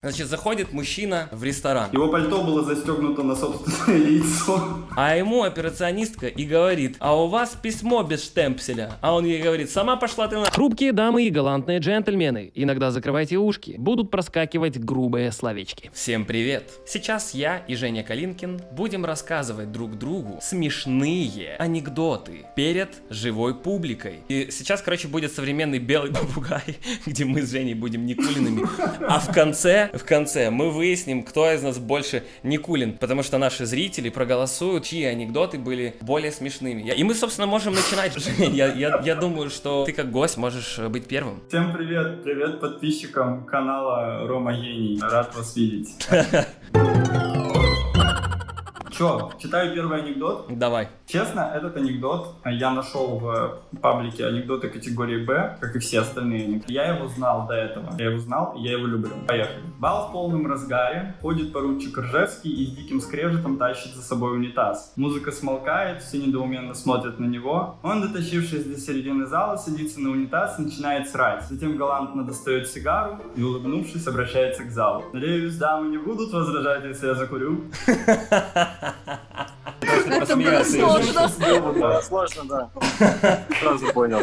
Значит, заходит мужчина в ресторан, Его пальто было застегнуто на собственное лицо. а ему операционистка и говорит, а у вас письмо без штемпселя. А он ей говорит, сама пошла ты на... Хрупкие дамы и галантные джентльмены, иногда закрывайте ушки, будут проскакивать грубые словечки. Всем привет! Сейчас я и Женя Калинкин будем рассказывать друг другу смешные анекдоты перед живой публикой. И сейчас, короче, будет современный белый попугай, где мы с Женей будем Никулиными. А в конце, в конце мы выясним, кто из нас больше Никулин, потому что наши зрители проголосуют, чьи анекдоты были более смешными. И мы, собственно, можем начинать. Я, я, я думаю, что ты как гость можешь э, быть первым. Всем привет, привет подписчикам канала Рома Гений. Рад вас видеть. Чё, читаю первый анекдот. Давай. Честно, этот анекдот я нашел в паблике анекдоты категории Б, как и все остальные анекдоты. Я его знал до этого. Я его знал, и я его люблю. Поехали. Бал в полном разгаре. Ходит поручик Ржевский и с диким скрежетом тащит за собой унитаз. Музыка смолкает, все недоуменно смотрят на него. Он, дотащившись до середины зала, садится на унитаз и начинает срать. Затем галантно достает сигару и, улыбнувшись, обращается к залу. Надеюсь, дамы не будут возражать, если я закурю. Это было сложно. Сложно, да. Сразу понял.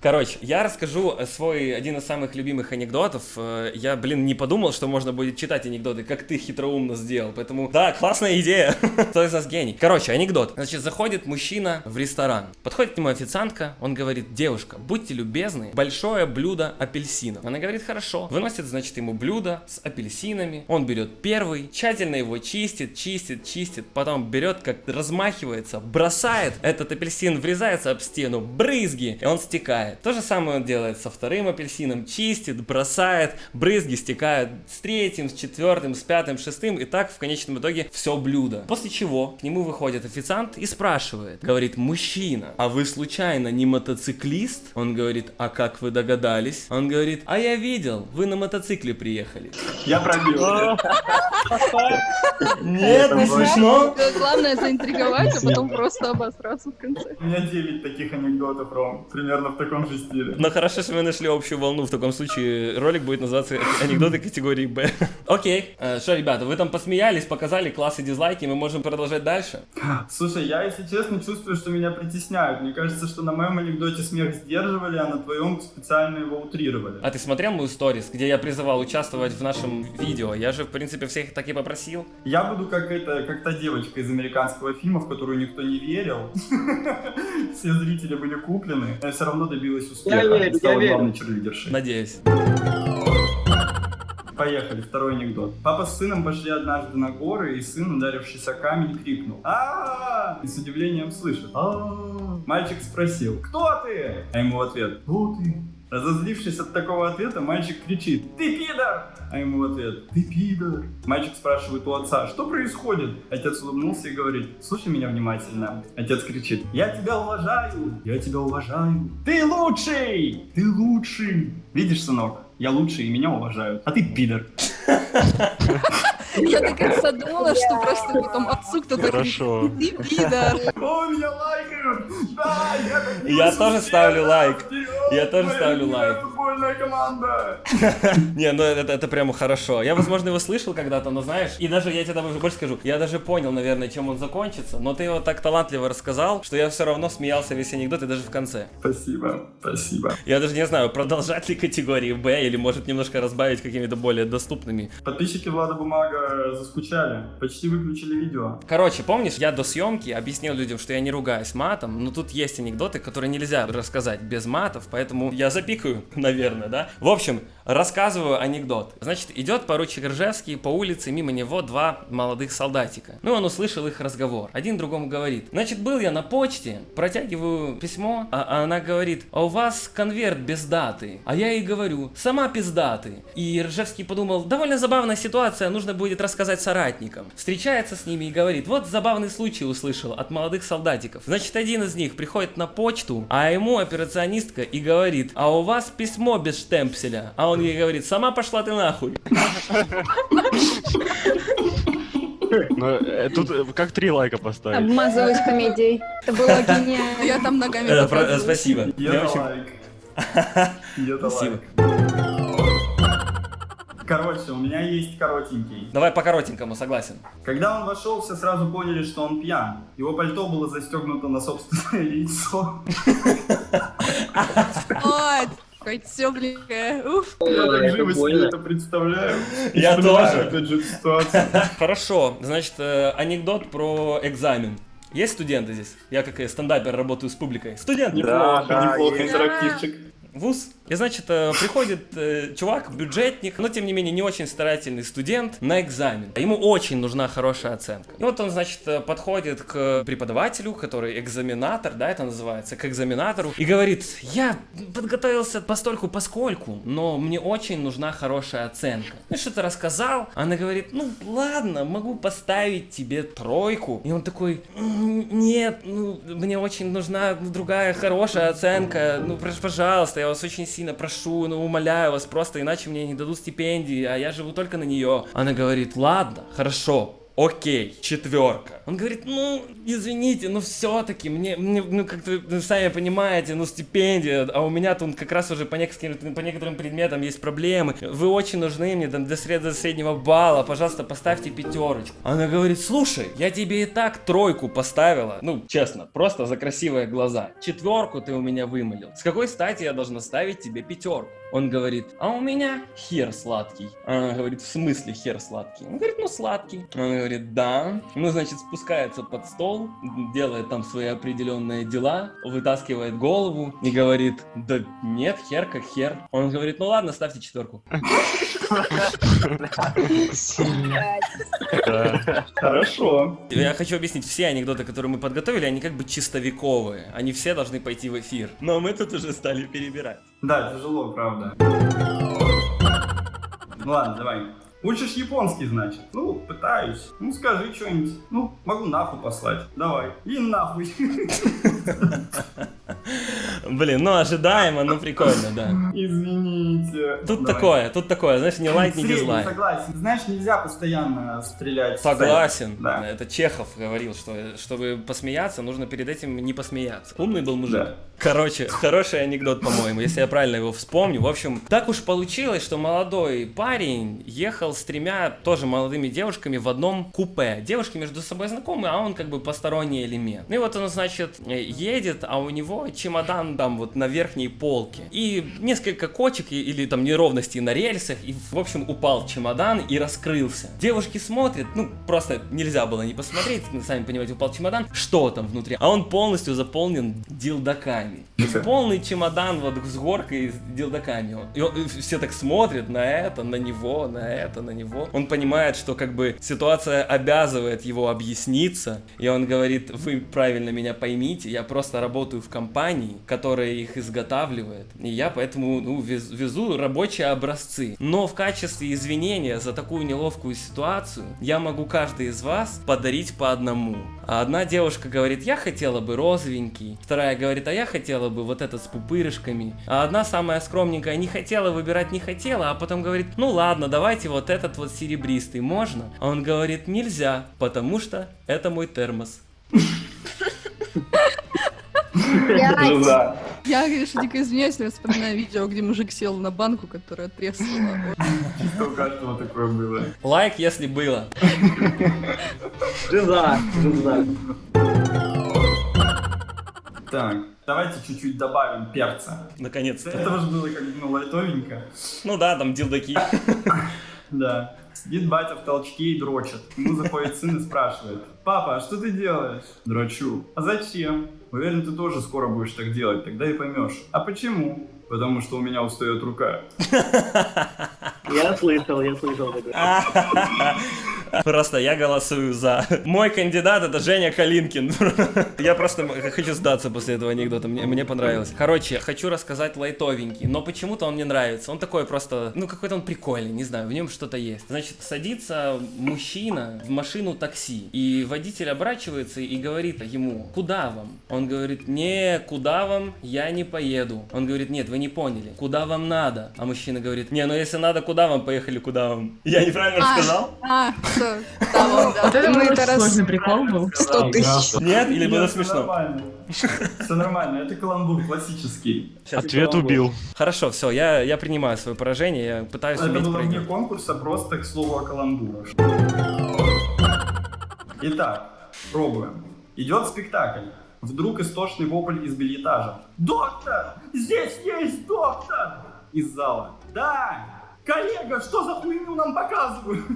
Короче, я расскажу свой один из самых любимых анекдотов. Э, Я, блин, не подумал, что можно будет читать анекдоты, как ты хитроумно сделал. Поэтому, да, классная идея. Кто из нас гений? Короче, анекдот. Значит, заходит мужчина в ресторан. Подходит к нему официантка. Он говорит, девушка, будьте любезны, большое блюдо апельсинов. Она говорит, хорошо. Выносит, значит, ему блюдо с апельсинами. Он берет первый, тщательно его чистит, чистит, чистит. Потом берет, как размахивается, бросает. Этот апельсин врезается об стену, брызги, и он стекает. То же самое он делает со вторым апельсином. Чистит, бросает, брызги стекают с третьим, с четвертым, с пятым, с шестым. И так в конечном итоге все блюдо. После чего к нему выходит официант и спрашивает. Говорит, мужчина, а вы случайно не мотоциклист? Он говорит, а как вы догадались? Он говорит, а я видел, вы на мотоцикле приехали. Я пробил. Нет, не смешно. Главное заинтриговать, а потом просто обосраться в конце. У меня 9 таких анекдотов, Ром. Примерно в таком же стиле. Но хорошо, что мы нашли общую волну. В таком случае ролик будет называться анекдоты категории Б. Окей. Э, Что, ребята, вы там посмеялись, показали классы дизлайки, мы можем продолжать дальше. Слушай, я, если честно, чувствую, что меня притесняют. Мне кажется, что на моем анекдоте смех сдерживали, а на твоем специально его утрировали. А ты смотрел мою сторис, где я призывал участвовать в нашем видео? Я же, в принципе, всех так и попросил. Я буду как это, как та девочка из американского фильма, в которую никто не верил. Все зрители были куплены. Я все равно добилась успеха. Я верю, и стала я верю. главной черлидершей. Надеюсь. Поехали, второй анекдот. Папа с сыном пошли однажды на горы, и сын, ударившись о камень, крикнул а И с удивлением слышит а Мальчик спросил «Кто ты?» А ему в ответ «Кто ты?» Разозлившись от такого ответа, мальчик кричит «Ты пидор!» А ему в ответ «Ты пидор!» Мальчик спрашивает у отца «Что происходит?» Отец улыбнулся и говорит «Слушай меня внимательно». Отец кричит «Я тебя уважаю! Я тебя уважаю! Ты лучший! Ты лучший!» Видишь, сынок, я лучший и меня уважают, а ты пидор. Я конца думала, что просто потом отцу кто-то Хорошо. Ты пидор. О, меня Да, я тоже ставлю лайк. Я тоже ставлю лайк. Футбольная команда! Не, ну это, это прямо хорошо. Я, возможно, его слышал когда-то, но знаешь, и даже я тебе даже больше скажу, я даже понял, наверное, чем он закончится, но ты его так талантливо рассказал, что я все равно смеялся весь анекдот и даже в конце. Спасибо, спасибо. Я даже не знаю, продолжать ли категории Б или может немножко разбавить какими-то более доступными. Подписчики Влада Бумага заскучали, почти выключили видео. Короче, помнишь, я до съемки объяснил людям, что я не ругаюсь матом, но тут есть анекдоты, которые нельзя рассказать без матов, поэтому я запикаю, наверное, да? В общем, рассказываю анекдот. Значит, идет поручик Ржевский по улице, мимо него два молодых солдатика. Ну, он услышал их разговор. Один другому говорит, значит, был я на почте, протягиваю письмо, а а она говорит, а у вас конверт без даты. А я ей говорю, сама пиздаты. И Ржевский подумал, довольно забавная ситуация, нужно будет рассказать соратникам. Встречается с ними и говорит, вот забавный случай услышал от молодых солдатиков. Значит, один из них приходит на почту, а ему операционистка и говорит, а у вас письмо без штемпселя. А он ей говорит, сама пошла ты нахуй. Ну, э, тут э, как три лайка поставить? Обмазываюсь комедией. Это было гениально. Я там ногами Э, про-. Спасибо. Я очень- лайк. Где-то Спасибо. лайк. Короче, у меня есть коротенький. Давай по коротенькому, согласен. Когда он вошел, все сразу поняли, что он пьян. Его пальто было застегнуто на собственное лицо. Блин. э, Уф. Я так живо себе это представляю. Я тоже. Же, ситуацию. Хорошо, значит, э, анекдот про экзамен. Есть студенты здесь? Я как э, стендапер работаю с публикой. Студент! Неплохо, да, неплохо, интерактивчик. Вуз. И значит, э, приходит э, чувак, бюджетник, но тем не менее не очень старательный студент на экзамен. Ему очень нужна хорошая оценка. И вот он, значит, э, подходит к преподавателю, который экзаменатор, да, это называется, к экзаменатору, и говорит, я подготовился постольку поскольку, но мне очень нужна хорошая оценка. И что-то рассказал, она говорит, ну ладно, могу поставить тебе тройку. И он такой, «М, нет, ну мне очень нужна другая хорошая оценка, ну прош- пожалуйста, я вас очень сильно прошу, ну умоляю вас, просто иначе мне не дадут стипендии, а я живу только на нее. Она говорит, ладно, хорошо, Окей, четверка. Он говорит, ну, извините, но все-таки мне, мне, ну, как-то, ну, сами понимаете, ну, стипендия, а у меня тут как раз уже по некоторым, по некоторым предметам есть проблемы. Вы очень нужны мне там, до, сред- до среднего балла, пожалуйста, поставьте пятерочку. Она говорит, слушай, я тебе и так тройку поставила. Ну, честно, просто за красивые глаза. Четверку ты у меня вымолил. С какой стати я должна ставить тебе пятерку? Он говорит, а у меня хер сладкий. Она говорит, в смысле хер сладкий? Он говорит, ну сладкий. Он говорит, да. Ну, значит, спускается под стол, делает там свои определенные дела, вытаскивает голову и говорит, да нет, хер как хер. Он говорит, ну ладно, ставьте четверку. Хорошо. Я хочу объяснить, все анекдоты, которые мы подготовили, они как бы чистовековые. Они все должны пойти в эфир. Но мы тут уже стали перебирать. Да, тяжело, правда. Ну ладно, давай. Учишь японский, значит? Ну, пытаюсь. Ну, скажи что-нибудь. Ну, могу нахуй послать. Давай. И нахуй. Блин, ну ожидаемо, ну прикольно, да. Извините. Тут Давай. такое, тут такое, знаешь, не лайк, не дизлайк. согласен. Знаешь, нельзя постоянно стрелять. Согласен. Да. Это Чехов говорил, что чтобы посмеяться, нужно перед этим не посмеяться. Умный был мужик. Да. Короче, хороший анекдот, по-моему, если я правильно его вспомню. В общем, так уж получилось, что молодой парень ехал с тремя тоже молодыми девушками в одном купе. Девушки между собой знакомы, а он как бы посторонний элемент. Ну и вот он, значит, э, едет, а у него чемодан там вот на верхней полке. И несколько кочек или там неровностей на рельсах, и, в общем, упал чемодан и раскрылся. Девушки смотрят, ну, просто нельзя было не посмотреть, ну, сами понимаете, упал чемодан, что там внутри. А он полностью заполнен дилдаками. Полный чемодан вот с горкой с дилдаками. И, он- и все так смотрят на это, на него, на это, на него. Он понимает, что как бы ситуация обязывает его объясниться, и он говорит, вы правильно меня поймите, я просто работаю в компании, которая их изготавливает, и я поэтому ну, вез- везу рабочие образцы. Но в качестве извинения за такую неловкую ситуацию я могу каждый из вас подарить по одному. А одна девушка говорит, я хотела бы розовенький, вторая говорит, а я хотела бы вот этот с пупырышками, а одна самая скромненькая не хотела выбирать, не хотела, а потом говорит, ну ладно, давайте вот этот вот серебристый, можно? А он говорит, нельзя, потому что это мой термос. Блядь. Жиза. Я, конечно, дико извиняюсь, но я вспоминаю видео, где мужик сел на банку, которая треснула. Чисто у каждого такое было. Лайк, если было. Жиза, жиза. Так, давайте чуть-чуть добавим перца. Наконец-то. этого же было как бы ну, лайтовенько. Ну да, там дилдаки. Да. Сидит батя в толчке и дрочит. Ему заходит сын и спрашивает. Папа, а что ты делаешь? Дрочу. А зачем? Уверен, ты тоже скоро будешь так делать, тогда и поймешь. А почему? Потому что у меня устает рука. Я слышал, я слышал. Просто я голосую за. Мой кандидат это Женя Калинкин. Я просто хочу сдаться после этого анекдота. Мне, мне понравилось. Короче, хочу рассказать лайтовенький, но почему-то он мне нравится. Он такой просто, ну какой-то он прикольный, не знаю, в нем что-то есть. Значит, садится мужчина в машину такси, и водитель оборачивается и говорит ему, куда вам? Он говорит, не, куда вам, я не поеду. Он говорит, нет, вы не поняли, куда вам надо? А мужчина говорит, не, ну если надо, куда вам, поехали, куда вам? Я неправильно А. рассказал? А, что... Да, вот, да. Вот это это раз- сложный прикол был. 100 тысяч. Нет? Или было смешно? Все нормально, это каламбур классический. Ответ убил. Хорошо, все, я, я принимаю свое поражение, я пытаюсь Это было вне конкурса, просто к слову о каламбурах. Итак, пробуем. Идет спектакль. Вдруг истошный вопль из бельетажа. Доктор! Здесь есть доктор! Из зала. Да! Коллега, что за хуйню нам показывают?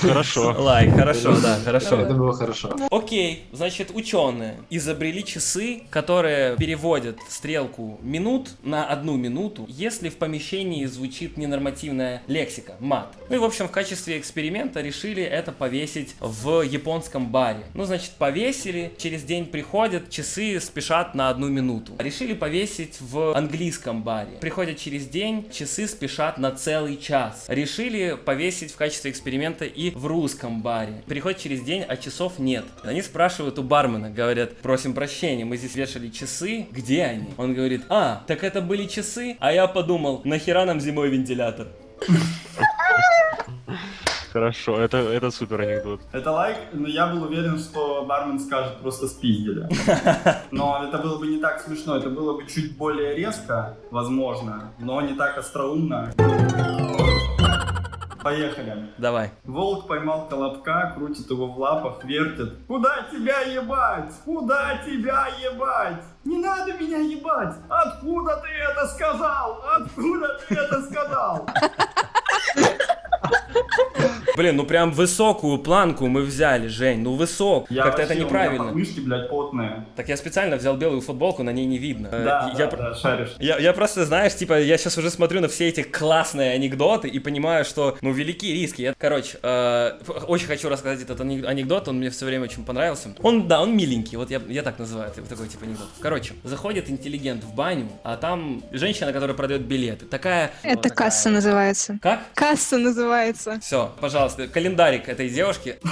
Хорошо. Лайк, хорошо, да, хорошо. Это было хорошо. Окей, значит, ученые изобрели часы, которые переводят стрелку минут на одну минуту, если в помещении звучит ненормативная лексика, мат. Ну и, в общем, в качестве эксперимента решили это повесить в японском баре. Ну, значит, повесили, через день приходят, часы спешат на одну минуту. Решили повесить в английском баре. Приходят через день, часы спешат на целый час. Решили повесить в качестве эксперимента и в русском баре. Приходит через день, а часов нет. Они спрашивают у бармена, говорят, просим прощения, мы здесь вешали часы, где они? Он говорит, а, так это были часы? А я подумал, нахера нам зимой вентилятор? Хорошо, это, это супер анекдот. Это лайк, но я был уверен, что бармен скажет просто спиздили. Но это было бы не так смешно, это было бы чуть более резко, возможно, но не так остроумно. Поехали. Давай. Волк поймал колобка, крутит его в лапах, вертит. Куда тебя ебать? Куда тебя ебать? Не надо меня ебать! Откуда ты это сказал? Откуда ты это сказал? Блин, ну прям высокую планку мы взяли, Жень, ну высок. Я Как-то это вообще, у меня неправильно. подмышки, блядь, потные. Так я специально взял белую футболку, на ней не видно. Э, Да, я, да, про- да, шаришь. Я, я просто, знаешь, типа, я сейчас уже смотрю на все эти классные анекдоты и понимаю, что, ну, велики риски. Я, короче, э, очень хочу рассказать этот ане- анекдот, он мне все время очень понравился. Он, да, он миленький, вот я, я так называю, это такой типа анекдот. Короче, заходит интеллигент в баню, а там женщина, которая продает билеты. Такая... Это вот такая. касса называется. Как? Касса называется. Все, пожалуйста, календарик этой девушки.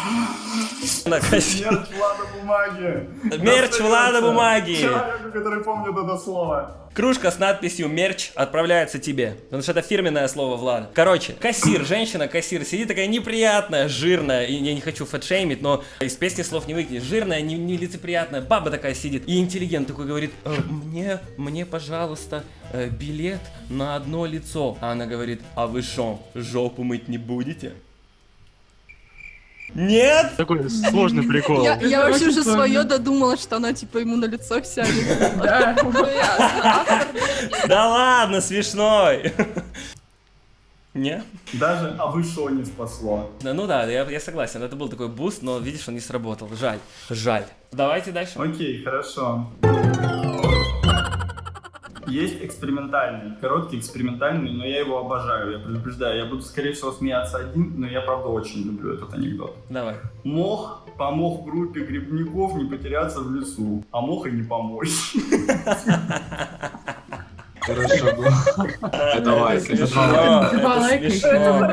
Мерч Влада Бумаги. Мерч Влада Бумаги. Человеку, который помнит это слово. Кружка с надписью «Мерч» отправляется тебе. Потому что это фирменное слово Влада. Короче, кассир, женщина-кассир, сидит такая неприятная, жирная, и я не хочу фэтшеймить, но из песни слов не выкинешь. Жирная, не- нелицеприятная, баба такая сидит. И интеллигент такой говорит, «Э, мне, мне, пожалуйста, э, билет на одно лицо. А она говорит, а вы шо, жопу мыть не будете? Нет? Такой сложный прикол. Я, вообще уже свое додумала, что она типа ему на лицо сядет. Да. Ну, Да ладно, смешной. Не? Даже а вы шо не спасло. Да, Ну да, я, я согласен, это был такой буст, но видишь, он не сработал. Жаль, жаль. Давайте дальше. Окей, хорошо. Есть экспериментальный, короткий экспериментальный, но я его обожаю, я предупреждаю. Я буду, скорее всего, смеяться один, но я, правда, очень люблю этот анекдот. Давай. Мох помог группе грибников не потеряться в лесу, а мог и не помочь. Хорошо. Это лайк. Два лайка.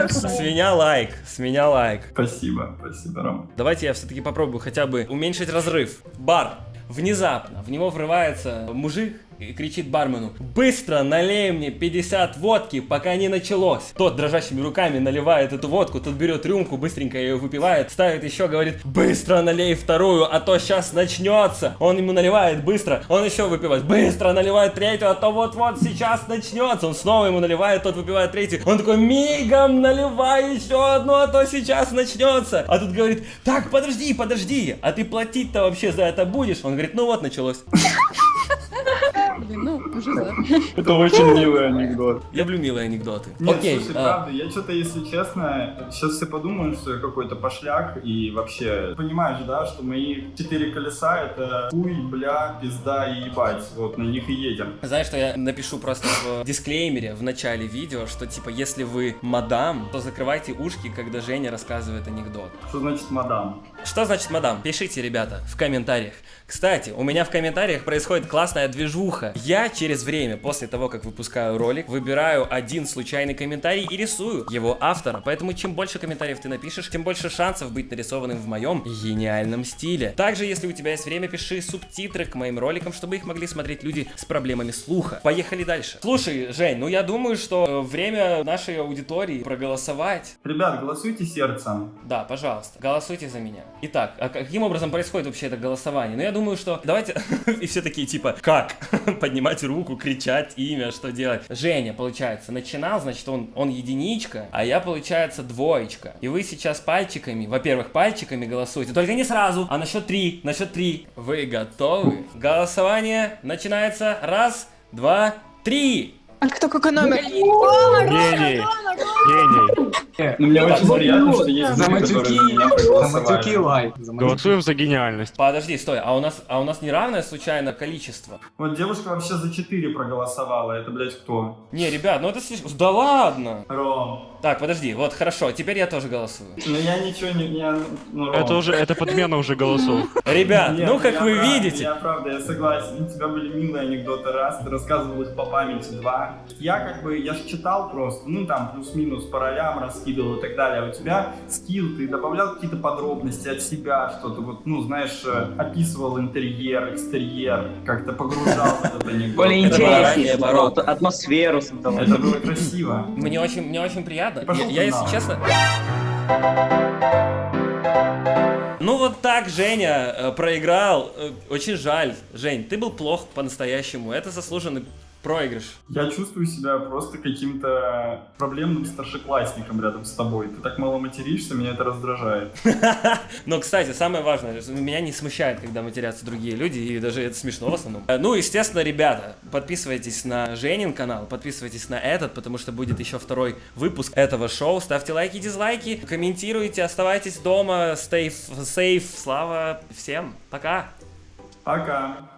С меня лайк, с меня лайк. Спасибо, спасибо, Ром. Давайте я все-таки попробую хотя бы уменьшить разрыв. Бар. Внезапно в него врывается мужик и кричит бармену «Быстро налей мне 50 водки, пока не началось!» Тот дрожащими руками наливает эту водку, тот берет рюмку, быстренько ее выпивает, ставит еще, говорит «Быстро налей вторую, а то сейчас начнется!» Он ему наливает быстро, он еще выпивает «Быстро наливает третью, а то вот-вот сейчас начнется!» Он снова ему наливает, тот выпивает третью, он такой «Мигом наливай еще одну, а то сейчас начнется!» А тут говорит «Так, подожди, подожди, а ты платить-то вообще за это будешь?» Он говорит «Ну вот, началось!» Блин, ну, уже да. Это очень милый анекдот. Люблю милые анекдоты. Нет, Окей, слушай, а, правда, я что-то, если честно, сейчас все подумают, что я какой-то пошляк, и вообще, понимаешь, да, что мои четыре колеса это хуй, бля, пизда и ебать, вот, на них и едем. Знаешь, что я напишу просто в дисклеймере в начале видео, что типа, если вы мадам, то закрывайте ушки, когда Женя рассказывает анекдот. Что значит мадам? Что значит мадам? Пишите, ребята, в комментариях. Кстати, у меня в комментариях происходит классная движуха. Я через время, после того, как выпускаю ролик, выбираю один случайный комментарий и рисую его автора. Поэтому чем больше комментариев ты напишешь, тем больше шансов быть нарисованным в моем гениальном стиле. Также, если у тебя есть время, пиши субтитры к моим роликам, чтобы их могли смотреть люди с проблемами слуха. Поехали дальше. Слушай, Жень, ну я думаю, что э, время нашей аудитории проголосовать. Ребят, голосуйте сердцем. Да, пожалуйста, голосуйте за меня. Итак, а каким образом происходит вообще это голосование? Ну, я думаю, что давайте... И все такие, типа, как? Поднимать руку, кричать имя, что делать? Женя, получается, начинал, значит, он, он единичка, а я, получается, двоечка. И вы сейчас пальчиками, во-первых, пальчиками голосуете, только не сразу, а на счет три, на счет три. Вы готовы? Голосование начинается. Раз, два, три. А кто какой номер? Гений. Гений. Ну, мне очень приятно, что есть За матюки, лайк. Голосуем за гениальность. Подожди, стой, а у нас, а у нас неравное случайно количество? Вот девушка вообще за 4 проголосовала. Это, блядь, кто? Не, ребят, ну это слишком... Да ладно! Ром. Так, подожди, вот хорошо, теперь я тоже голосую. Ну, я ничего не... Я, ну, Ром. Это уже, это подмена уже голосов. Ребят, Нет, ну как вы прав- видите, Я правда, я согласен. У тебя были милые анекдоты раз, ты рассказывал их по памяти два. Я как бы, я читал просто, ну там плюс-минус по ролям раскидывал и так далее. А у тебя скилл, ты добавлял какие-то подробности от себя, что-то вот, ну знаешь, э, описывал интерьер, экстерьер, как-то погружал в этот анекдот. Более интереснее, наоборот, атмосферу. Это было красиво. мне очень, мне очень приятно. Я, если честно... Ну вот так Женя э, проиграл. Э, Очень жаль. Жень, ты был плох по-настоящему. Это заслуженный проигрыш. Я чувствую себя просто каким-то проблемным старшеклассником рядом с тобой. Ты так мало материшься, меня это раздражает. Но, кстати, самое важное, меня не смущает, когда матерятся другие люди, и даже это смешно в основном. Э, Ну, естественно, ребята, подписывайтесь на Женин канал, подписывайтесь на этот, потому что будет еще второй выпуск этого шоу. Ставьте лайки, дизлайки, комментируйте, оставайтесь дома, stay safe. Слава всем, пока! Пока.